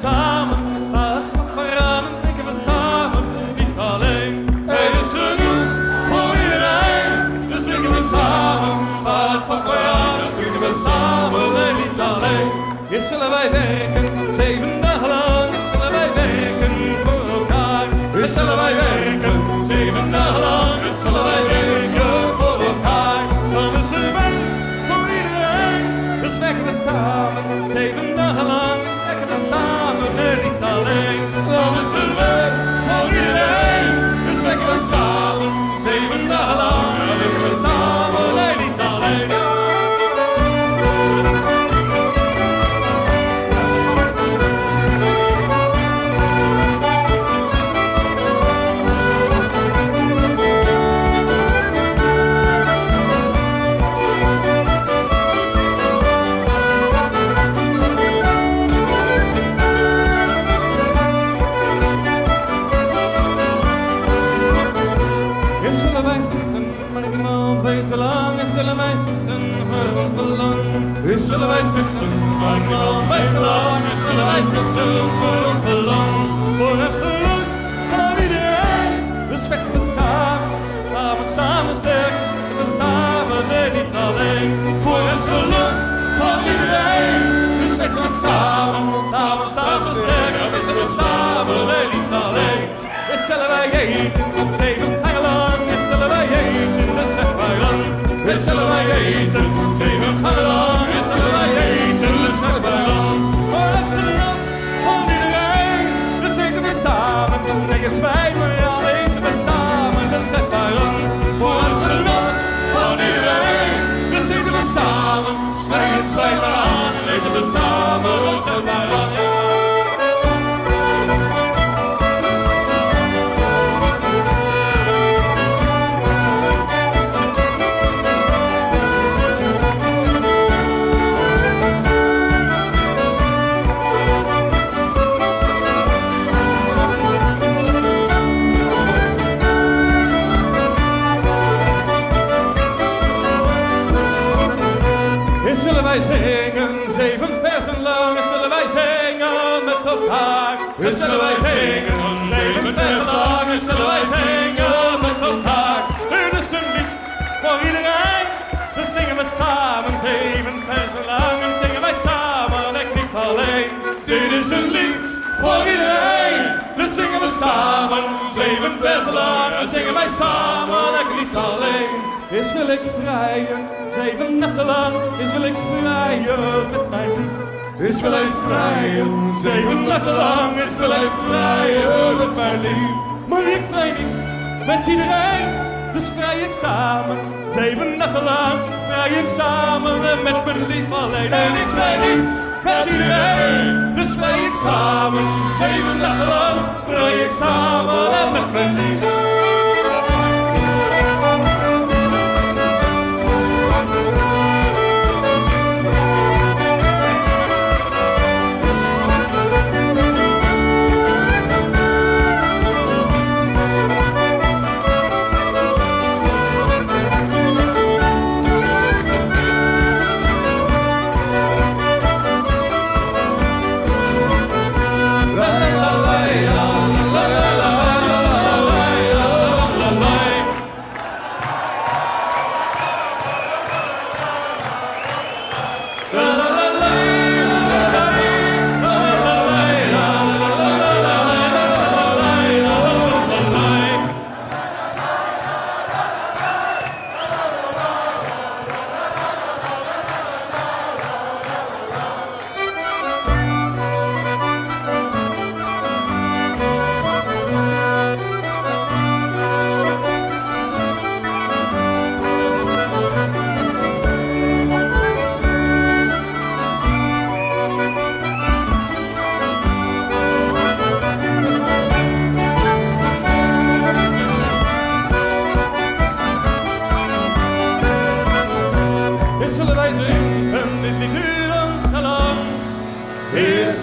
samen. Laat maar ramen, drinken we samen, niet alleen. Er is genoeg voor iedereen, dus drinken we samen. Staat van Koran, drinken we samen en niet alleen. Eerst zullen wij werken, vechten voor ons belang. Zullen wij vechten, maar weet te lang. Zullen wij vechten voor ons belang. Voor het geluk van iedereen. Dus vechten we samen, samen staan we sterk. We samen en niet alleen. Voor het geluk van iedereen. Dus vechten we samen, samen staan we sterk. Vechten we samen en niet alleen. Eerst zullen wij eten, Eerst zullen wij eten, zeven dagen lang. Eerst zullen wij eten, dus zeg wij. Voor het genot van iedereen, dus eten we samen. Dus nergens wij, maar al eten we samen, dus zeg wij lang. Voor het genot van iedereen, dus eten we samen. Nergens wij, maar aan, eten we samen, dus zeg wij lang. Eens zullen wij zingen, zeven. Eens zullen wij zingen met elkaar. Dit is een lied voor iedereen. Dus zingen we samen, zeven versen lang. En zingen wij samen en niet alleen. Dit is een lied voor iedereen. Dus zingen we samen, zeven versen lang. En zingen wij samen en niet alleen. Is wil ik vrijen, zeven nachten lang. Is wil ik vrijen met mijn lief. Is wil ik vrijen, zeven nachten lang. Is wil ik vrijen met mijn lief. Maar ik vrij niet met iedereen, dus vrij ik samen. Zeven nachten lang vrij ik samen en met mijn lief alleen. En ik vrij niet met iedereen, dus vrij ik samen. Zeven nachten lang vrij ik samen en met mijn lief. Dit